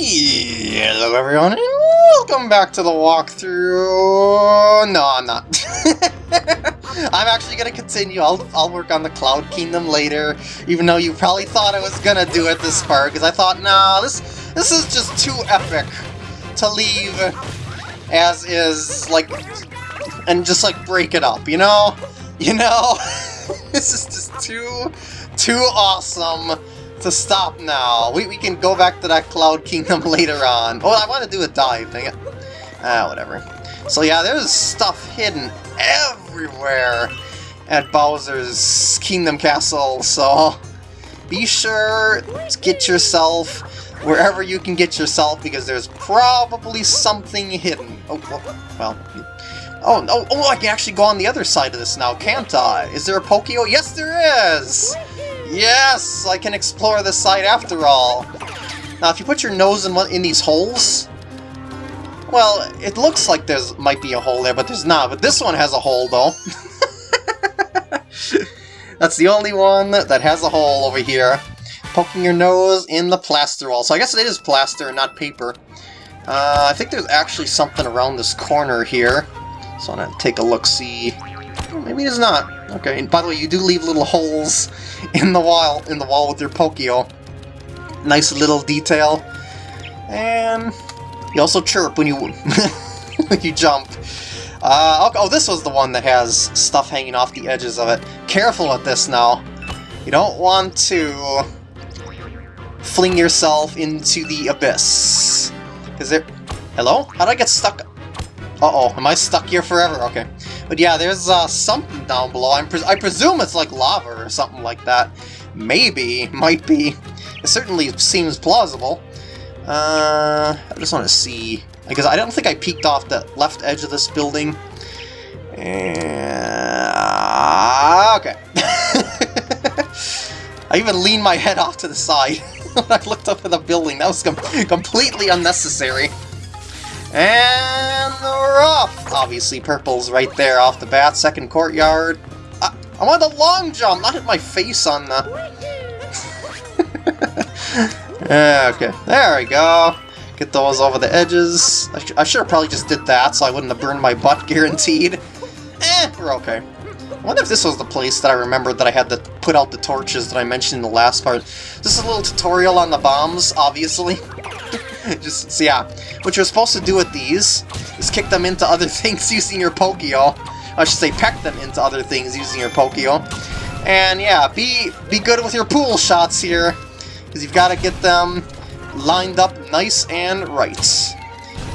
Hello everyone, and welcome back to the walkthrough. No, I'm not. I'm actually gonna continue. I'll I'll work on the Cloud Kingdom later, even though you probably thought I was gonna do it this far, because I thought, nah, this this is just too epic to leave as is, like, and just like break it up, you know? You know? this is just too too awesome to stop now. We, we can go back to that Cloud Kingdom later on. Oh, I want to do a dive, dang it. Ah, whatever. So yeah, there's stuff hidden everywhere at Bowser's Kingdom Castle, so be sure to get yourself wherever you can get yourself, because there's probably something hidden. Oh, well, Oh, oh, oh, I can actually go on the other side of this now, can't I? Is there a Pokio? Yes, there is! Yes, I can explore this site after all. Now, if you put your nose in one in these holes, well, it looks like there's might be a hole there, but there's not. But this one has a hole, though. That's the only one that has a hole over here. Poking your nose in the plaster wall. So I guess it is plaster not paper. Uh, I think there's actually something around this corner here. So I'm gonna take a look-see. maybe there's not. Okay, and by the way, you do leave little holes in the wall in the wall with your Pokio. Nice little detail. And you also chirp when you when you jump. Uh, oh, this was the one that has stuff hanging off the edges of it. Careful with this now. You don't want to fling yourself into the abyss. Is there... Hello? How did I get stuck? Uh-oh, am I stuck here forever? Okay. But yeah, there's uh, something down below. I'm I presume it's like lava or something like that. Maybe, might be. It certainly seems plausible. Uh, I just want to see, because I don't think I peeked off the left edge of this building. Uh, okay. I even leaned my head off to the side when I looked up at the building. That was com completely unnecessary. And we're off! Obviously, purple's right there off the bat. Second courtyard. Uh, I want a long jump, not hit my face on the... okay, there we go. Get those over the edges. I, sh I should have probably just did that so I wouldn't have burned my butt, guaranteed. Eh, we're okay. I wonder if this was the place that I remembered that I had to put out the torches that I mentioned in the last part. This is a little tutorial on the bombs, obviously. Just, so yeah, what you're supposed to do with these is kick them into other things using your Pokio. I should say peck them into other things using your Pokio. And yeah, be, be good with your pool shots here, because you've got to get them lined up nice and right.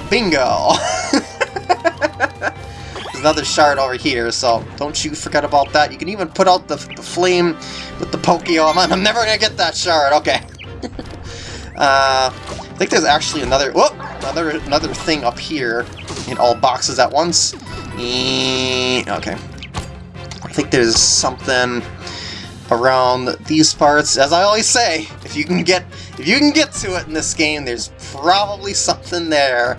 Bingo! There's another shard over here, so don't you forget about that. You can even put out the, the flame with the Pokio. I'm, I'm never going to get that shard, okay. Uh, I think there's actually another, whoop, another another thing up here in all boxes at once. okay. I think there's something around these parts. As I always say, if you can get if you can get to it in this game, there's probably something there.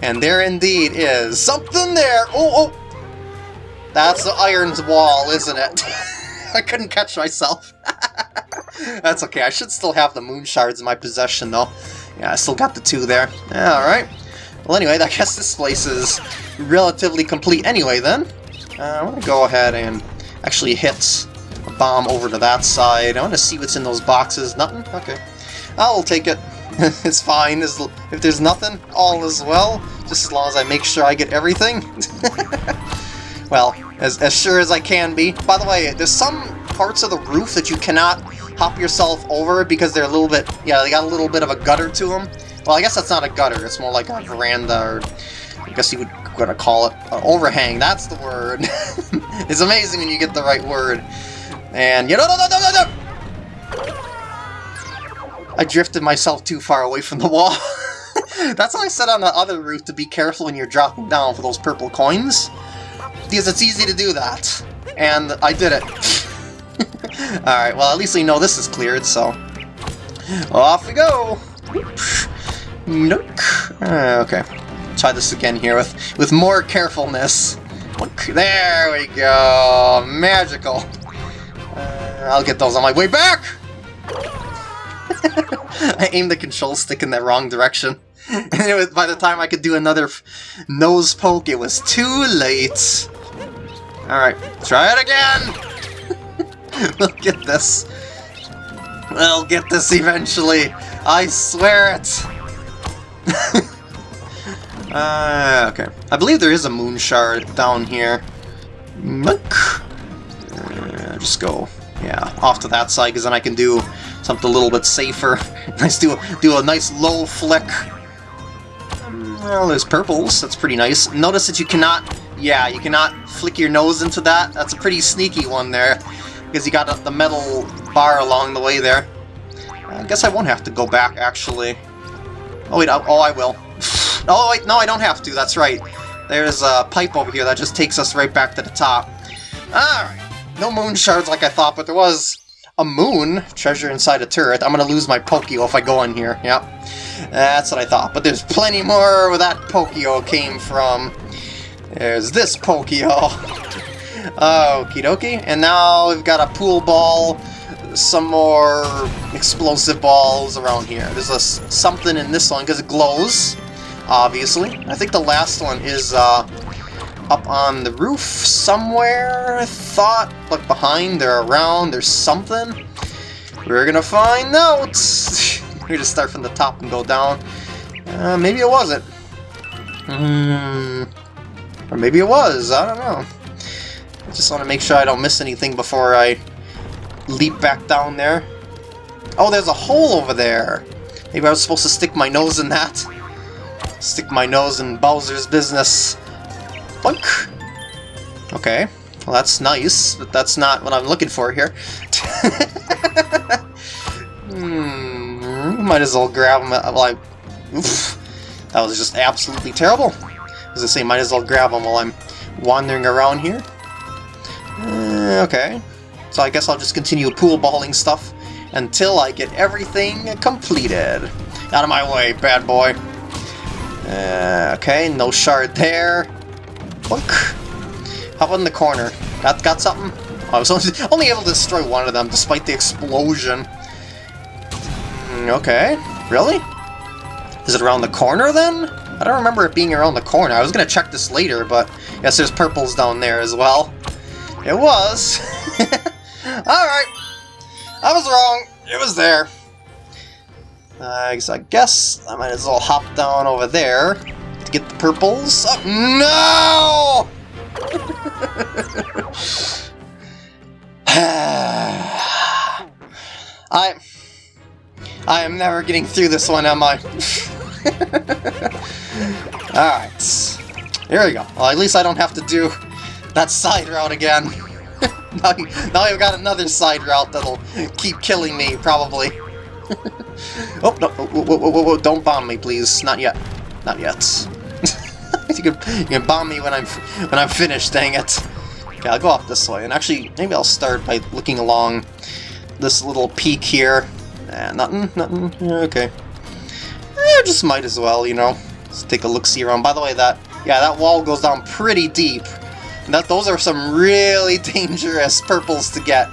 And there indeed is something there. Oh, oh. That's the iron's wall, isn't it? I couldn't catch myself. That's okay. I should still have the moon shards in my possession, though. Yeah, I still got the two there. Yeah, alright. Well, anyway, I guess this place is relatively complete anyway, then. Uh, I want to go ahead and actually hit a bomb over to that side. I want to see what's in those boxes. Nothing? Okay. I'll take it. it's fine. If there's nothing, all is well. Just as long as I make sure I get everything. well, as, as sure as I can be. By the way, there's some parts of the roof that you cannot hop yourself over because they're a little bit, yeah, they got a little bit of a gutter to them. Well, I guess that's not a gutter, it's more like a veranda, or I guess you would gonna call it an overhang, that's the word. it's amazing when you get the right word. And, you know, no, no, no, no, no! I drifted myself too far away from the wall. that's why I said on the other roof to be careful when you're dropping down for those purple coins. Because it's easy to do that. And I did it. Alright, well at least we know this is cleared, so... Off we go! Nook. Uh, okay. Try this again here with, with more carefulness. There we go! Magical! Uh, I'll get those on my way back! I aimed the control stick in the wrong direction. And was, by the time I could do another nose poke, it was too late. Alright, try it again! we'll get this. We'll get this eventually. I swear it! uh, okay. I believe there is a moon shard down here. Look. Uh, just go, yeah, off to that side, because then I can do something a little bit safer. nice do do a nice low flick. Well, there's purples. That's pretty nice. Notice that you cannot, yeah, you cannot flick your nose into that. That's a pretty sneaky one there, because you got the metal bar along the way there. I guess I won't have to go back, actually. Oh, wait, oh, I will. oh, wait, no, I don't have to. That's right. There's a pipe over here that just takes us right back to the top. Alright. No moon shards like I thought, but there was a moon treasure inside a turret. I'm gonna lose my Pokio if I go in here. Yep. That's what I thought. But there's plenty more where that Pokio came from. There's this Pokio. Okie dokie. And now we've got a pool ball, some more explosive balls around here. There's a, something in this one because it glows, obviously. I think the last one is uh, up on the roof somewhere, I thought. Look behind, they're around, there's something. We're gonna find out! We're gonna start from the top and go down. Uh, maybe it wasn't. Mm, or maybe it was, I don't know. Just want to make sure I don't miss anything before I leap back down there. Oh, there's a hole over there! Maybe I was supposed to stick my nose in that. Stick my nose in Bowser's business. Boink! Okay, well that's nice, but that's not what I'm looking for here. hmm, might as well grab him while I... Oof, that was just absolutely terrible. As I say, might as well grab him while I'm wandering around here. Uh, okay, so I guess I'll just continue pool balling stuff until I get everything completed. Out of my way, bad boy. Uh, okay, no shard there. Look. How about in the corner? Got, got something? I was only, only able to destroy one of them, despite the explosion. Mm, okay. Really? Is it around the corner, then? I don't remember it being around the corner. I was going to check this later, but yes, there's purples down there as well. It was. Alright. I was wrong. It was there. Uh, I guess I might as well hop down over there to get the purples. Oh, no! I... I am never getting through this one, am I? Alright. Here we go. Well, at least I don't have to do that side route again. now, now I've got another side route that'll keep killing me, probably. oh, no, whoa, whoa, whoa, whoa, don't bomb me, please. Not yet. Not yet. you, can, you can bomb me when I'm when I'm finished, dang it. Okay, I'll go off this way. And actually, maybe I'll start by looking along this little peak here. Nah, nothing, nothing. okay. Eh, just might as well, you know. Let's take a look-see around. By the way, that yeah, that wall goes down pretty deep. That those are some really dangerous purples to get.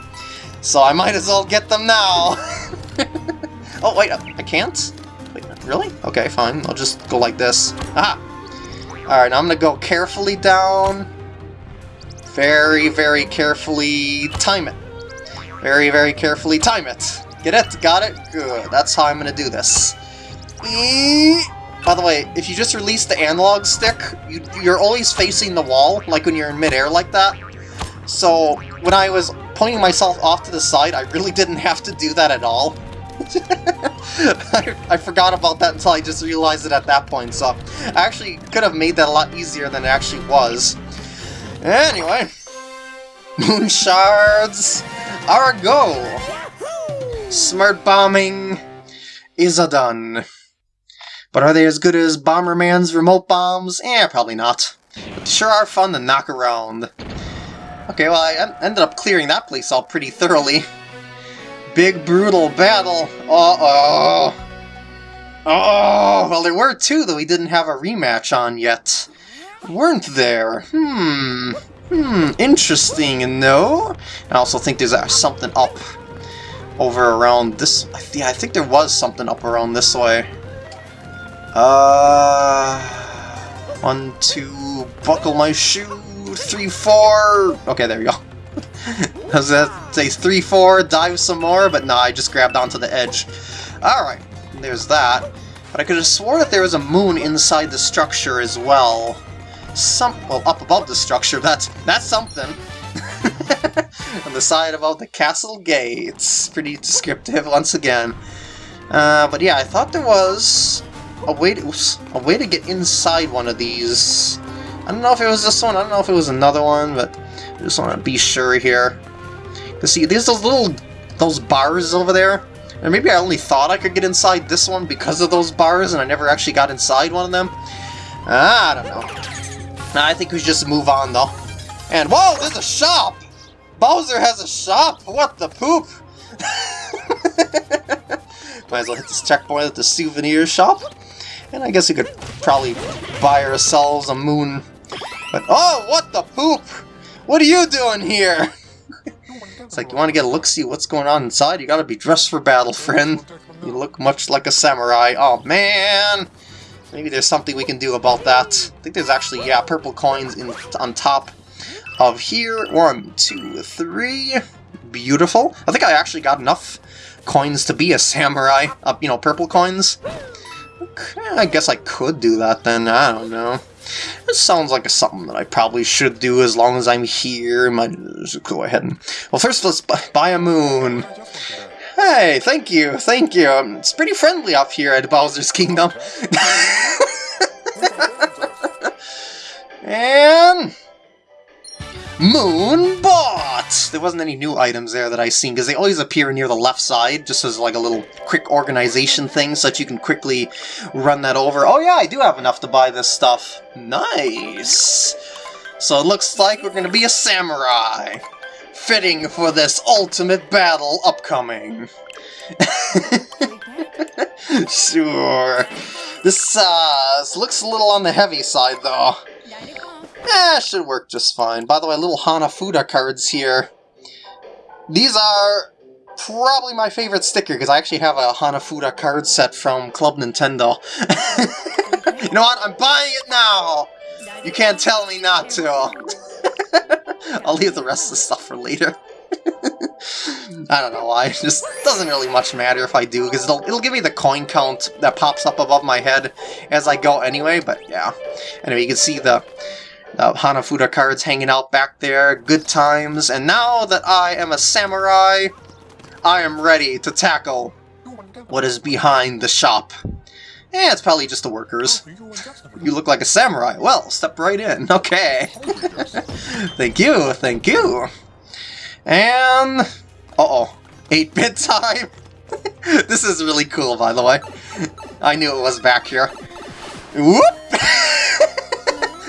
So I might as well get them now. oh, wait, I can't? Wait, really? Okay, fine. I'll just go like this. Ah! Alright, I'm gonna go carefully down. Very, very carefully time it. Very, very carefully time it. Get it? Got it? Good. That's how I'm gonna do this. By the way, if you just release the analog stick, you, you're always facing the wall, like when you're in midair like that. So, when I was pointing myself off to the side, I really didn't have to do that at all. I, I, forgot about that until I just realized it at that point, so I actually could have made that a lot easier than it actually was. Anyway, Moon Shards are a go! Smart bombing is a done. But are they as good as Bomberman's remote bombs? Eh, probably not. But sure are fun to knock around. Okay, well, I ended up clearing that place out pretty thoroughly. Big, Broodal battle. Uh-oh. Oh, well, there were two that we didn't have a rematch on yet. Weren't there? Hmm. Hmm, interesting, no? I also think there's uh, something up over around this... Yeah, I think there was something up around this way. Uh... One, two, buckle my shoe, three, four... Okay, there we go. Was gonna say three, four, dive some more, but nah, I just grabbed onto the edge. Alright, there's that. But I could have swore that there was a moon inside the structure as well. Some... well, up above the structure, that's, that's something. on the side about the castle gates. Pretty descriptive once again. Uh, but yeah, I thought there was a way to a way to get inside one of these. I don't know if it was this one. I don't know if it was another one, but I just want to be sure here. Cause see, there's those little those bars over there. And maybe I only thought I could get inside this one because of those bars, and I never actually got inside one of them. Ah, I don't know. I think we should just move on, though. And, whoa, there's a shop! Bowser has a shop! What the poop? Might as well hit this checkpoint at the souvenir shop. And I guess we could probably buy ourselves a moon. But, oh, what the poop? What are you doing here? it's like, you want to get a look-see what's going on inside? You gotta be dressed for battle, friend. You look much like a samurai. Oh, man! Maybe there's something we can do about that. I think there's actually, yeah, purple coins in on top of here. One, two, three. Beautiful. I think I actually got enough coins to be a samurai. Uh, you know, purple coins. Okay, I guess I could do that then. I don't know. This sounds like something that I probably should do as long as I'm here. Go ahead and... Well, first let's buy a moon. Hey, thank you, thank you. Um, it's pretty friendly up here at Bowser's Kingdom. and... Moon There wasn't any new items there that I seen, because they always appear near the left side, just as like a little quick organization thing, so that you can quickly run that over. Oh yeah, I do have enough to buy this stuff. Nice! So it looks like we're going to be a samurai. Fitting for this ultimate battle upcoming. sure. This, uh, looks a little on the heavy side, though. Eh, should work just fine. By the way, little Hanafuda cards here. These are probably my favorite sticker, because I actually have a Hanafuda card set from Club Nintendo. you know what? I'm buying it now! You can't tell me not to. I'll leave the rest of the stuff for later. I don't know why, it just doesn't really much matter if I do, because it'll, it'll give me the coin count that pops up above my head as I go anyway, but yeah. Anyway, you can see the uh, Hanafuda cards hanging out back there, good times, and now that I am a samurai, I am ready to tackle what is behind the shop. Eh, it's probably just the workers. You look like a samurai. Well, step right in. Okay. thank you, thank you. And... Uh-oh. 8-bit time? this is really cool, by the way. I knew it was back here. Whoop!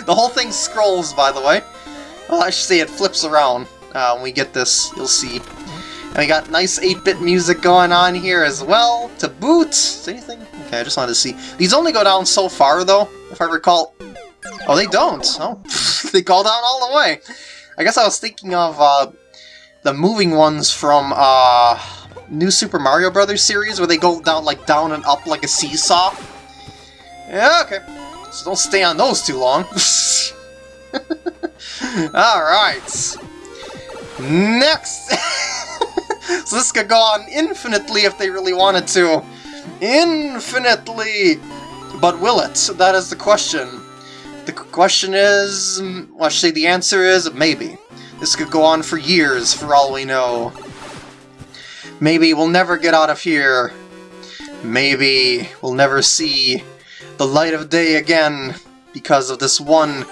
The whole thing scrolls, by the way. Well, I should say it flips around. Uh, when we get this, you'll see. And we got nice 8-bit music going on here as well, to boot. Is anything? Okay, I just wanted to see. These only go down so far, though, if I recall. Oh, they don't. Oh, they go down all the way. I guess I was thinking of uh, the moving ones from uh, New Super Mario Brothers series, where they go down like down and up like a seesaw. Yeah, okay. So don't stay on those too long. Alright. Next! so this could go on infinitely if they really wanted to. Infinitely! But will it? That is the question. The question is... Mm, well, I should say the answer is maybe. This could go on for years, for all we know. Maybe we'll never get out of here. Maybe we'll never see the light of day again because of this one...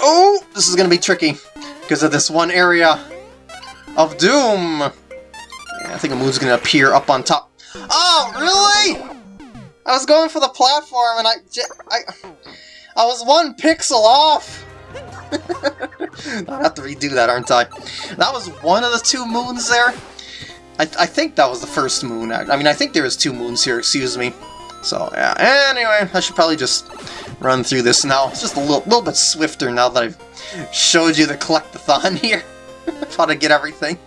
Oh! This is gonna be tricky. Because of this one area of doom! I think a moon's gonna appear up on top. Oh, really?! I was going for the platform and I... I, I was one pixel off! i have to redo that, aren't I? That was one of the two moons there? I, I think that was the first moon. I mean, I think there was two moons here, excuse me. So, yeah. Anyway, I should probably just run through this now. It's just a little, little bit swifter now that I've showed you the collectathon here. How to get everything.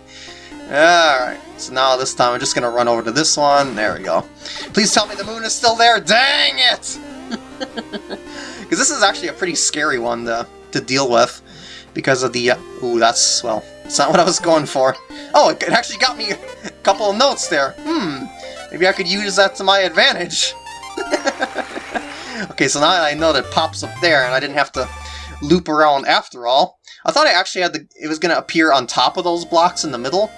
Alright. So now this time I'm just gonna run over to this one. There we go. Please tell me the moon is still there. Dang it! Because this is actually a pretty scary one to, to deal with. Because of the... Uh, ooh, that's... well, it's not what I was going for. Oh, it actually got me a couple of notes there. Hmm, maybe I could use that to my advantage. okay, so now I know that it pops up there and I didn't have to loop around after all. I thought I actually had the... it was going to appear on top of those blocks in the middle.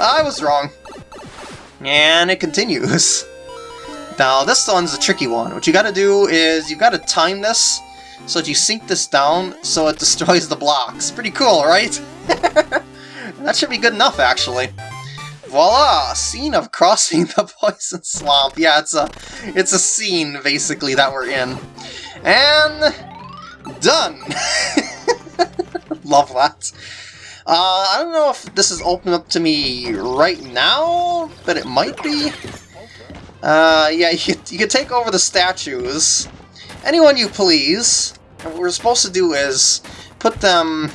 I was wrong. And it continues. Now, this one's a tricky one. What you gotta do is you gotta time this so that you sink this down so it destroys the blocks. Pretty cool, right? that should be good enough, actually. Voila! Scene of crossing the poison swamp. Yeah, it's a, it's a scene, basically, that we're in. And... done! Love that. Uh, I don't know if this is open up to me right now, but it might be. Uh, yeah, you, you can take over the statues. Anyone you please. And what we're supposed to do is put them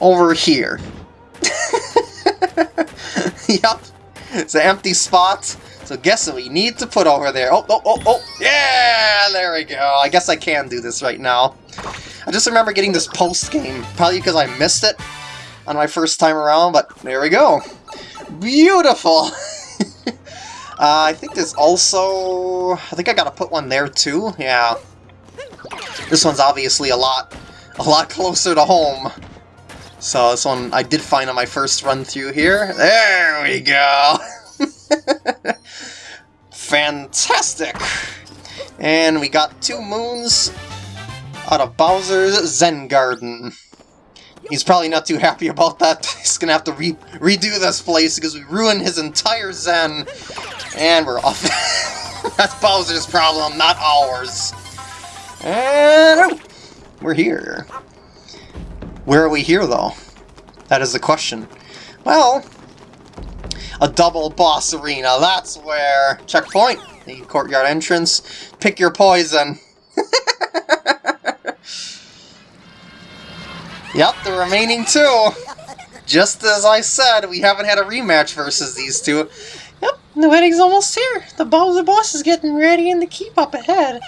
over here. yep. It's an empty spot. So guess what we need to put over there. Oh, oh, oh, oh. Yeah, there we go. I guess I can do this right now. I just remember getting this post-game, probably because I missed it on my first time around, but there we go. Beautiful! uh, I think there's also... I think I gotta put one there too, yeah. This one's obviously a lot, a lot closer to home. So this one I did find on my first run through here. There we go! Fantastic! And we got two moons out of Bowser's Zen Garden. He's probably not too happy about that. He's gonna have to re redo this place because we ruined his entire Zen. And we're off. That's Bowser's problem, not ours. And we're here. Where are we here, though? That is the question. Well, a double boss arena, that's where. Checkpoint, the courtyard entrance. Pick your poison. Yep, the remaining two. Just as I said, we haven't had a rematch versus these two. Yep, the wedding's almost here. The boss is getting ready and the keep up ahead.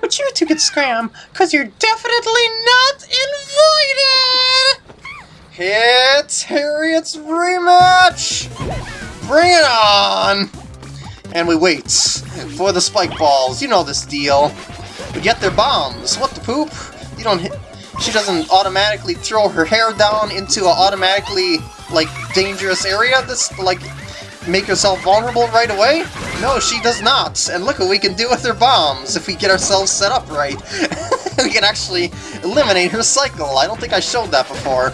But you two could scram, because you're definitely not invited! It's Hariet's rematch! Bring it on! And we wait for the spike balls. You know this deal. We get their bombs. What the poop? You don't hit she doesn't automatically throw her hair down into an automatically, like, dangerous area that's, like, make herself vulnerable right away? No, she does not. And look what we can do with her bombs if we get ourselves set up right. we can actually eliminate her cycle. I don't think I showed that before.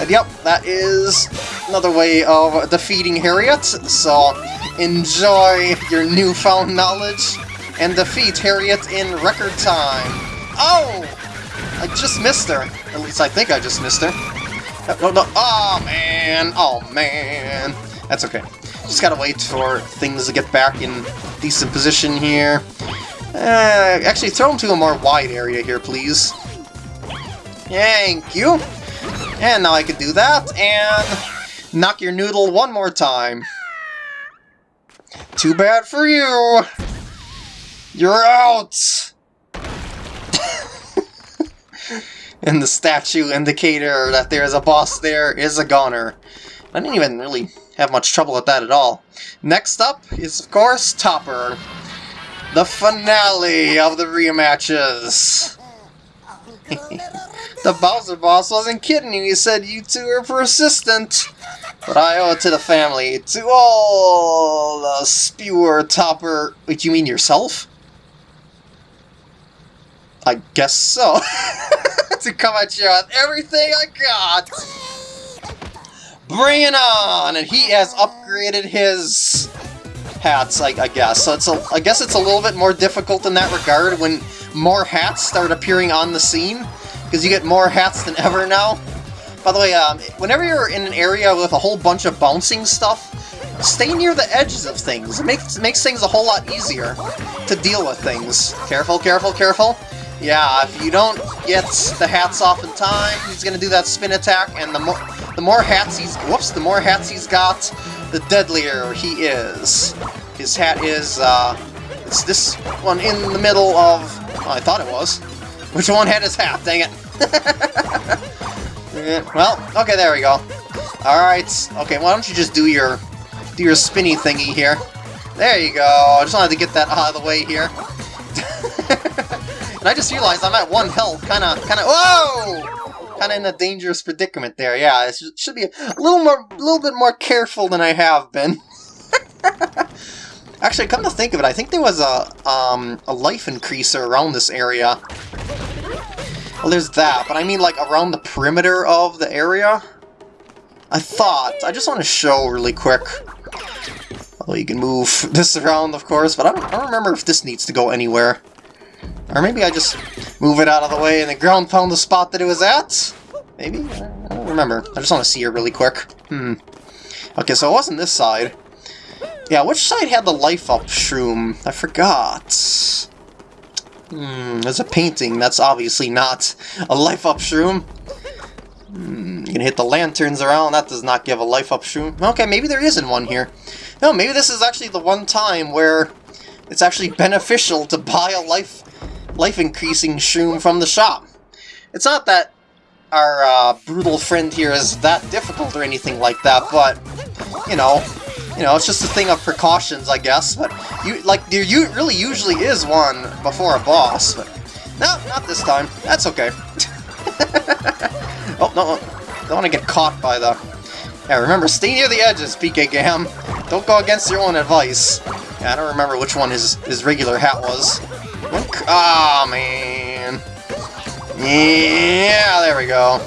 And yep, that is another way of defeating Hariet, so enjoy your newfound knowledge and defeat Hariet in record time. Oh! I just missed her. At least I think I just missed her. No, no, oh man, oh man. That's okay. Just gotta wait for things to get back in decent position here. Uh, actually, throw them to a more wide area here, please. Thank you. And now I can do that, and knock your noodle one more time. Too bad for you. You're out. and the statue indicator that there's a boss there is a goner. I didn't even really have much trouble with that at all. Next up is, of course, Topper. The finale of the rematches. the Bowser boss wasn't kidding you. He said you two are persistent. But I owe it to the family, to all the spewer Topper... Wait, you mean yourself? I guess so. to come at you with everything I got. Bring it on! And he has upgraded his hats, I, I guess. So it's a, I guess it's a little bit more difficult in that regard when more hats start appearing on the scene, because you get more hats than ever now. By the way, um, whenever you're in an area with a whole bunch of bouncing stuff, stay near the edges of things. It makes, makes things a whole lot easier to deal with things. Careful, careful, careful. Yeah, if you don't get the hats off in time, he's gonna do that spin attack, and the more the more hats he's whoops, the more hats he's got, the deadlier he is. His hat is, uh, it's this one in the middle of, oh, I thought it was. Which one had his half? Dang it. well, okay, there we go. Alright, okay, why don't you just do your, do your spinny thingy here. There you go, I just wanted to get that out of the way here. and I just realized I'm at one health, kinda, kinda, whoa! kind of in a dangerous predicament there. Yeah, it should be a little more, a little bit more careful than I have been. Actually, come to think of it, I think there was a um, a life increaser around this area. Well, there's that, but I mean like around the perimeter of the area. I thought. I just want to show really quick. Well, you can move this around, of course, but I don't, I don't remember if this needs to go anywhere. Or maybe I just move it out of the way and the ground found the spot that it was at? Maybe? I don't remember. I just want to see it really quick. Hmm. Okay, so it wasn't this side. Yeah, which side had the life-up shroom? I forgot. Hmm, there's a painting. That's obviously not a life-up shroom. Hmm, you can hit the lanterns around. That does not give a life-up shroom. Okay, maybe there isn't one here. No, maybe this is actually the one time where it's actually beneficial to buy a life life-increasing shroom from the shop. It's not that our uh, brutal friend here is that difficult or anything like that, but, you know, you know, it's just a thing of precautions, I guess, but, you like, there you really usually is one before a boss, but, no, not this time. That's okay. oh, no, don't want to get caught by the... Yeah, remember, stay near the edges, PK Gam. Don't go against your own advice. Yeah, I don't remember which one his, his regular hat was. Oh, man. Yeah, there we go.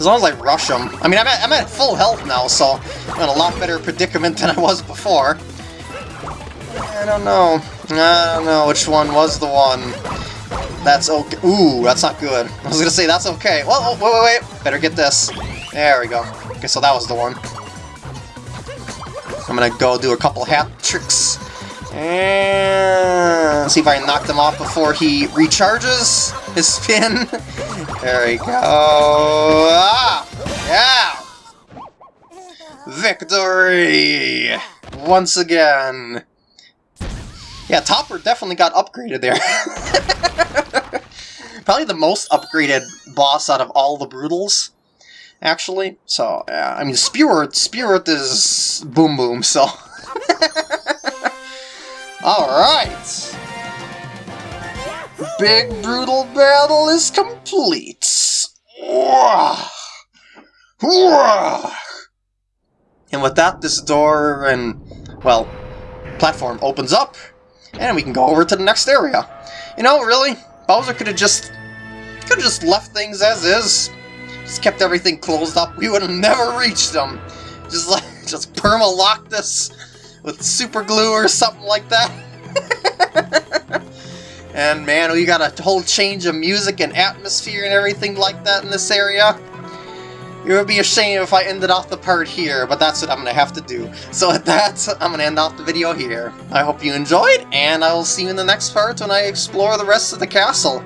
As long as I rush them. I mean, I'm at, I'm at full health now, so I'm in a lot better predicament than I was before. I don't know. I don't know which one was the one. That's okay. Ooh, that's not good. I was gonna say that's okay. Well, oh, wait, wait, wait. Better get this. There we go. Okay, so that was the one. I'm gonna go do a couple hat tricks. And see if I can knock them off before he recharges his spin. There we go. Ah! Yeah! Victory! Once again. Yeah, Topper definitely got upgraded there. Probably the most upgraded boss out of all the Broodals, actually. So, yeah, I mean, Spirit, Spirit is Boom Boom, so... Alright! Big Broodal battle is complete! And with that, this door and, well, platform opens up, and we can go over to the next area. You know, really, Bowser could have just, could have just left things as is. Just kept everything closed up. We would have never reached them. Just like, just perma-lock this with super glue or something like that. and man, we got a whole change of music and atmosphere and everything like that in this area. It would be a shame if I ended off the part here, but that's what I'm going to have to do. So at that, I'm going to end off the video here. I hope you enjoyed, and I will see you in the next part when I explore the rest of the castle.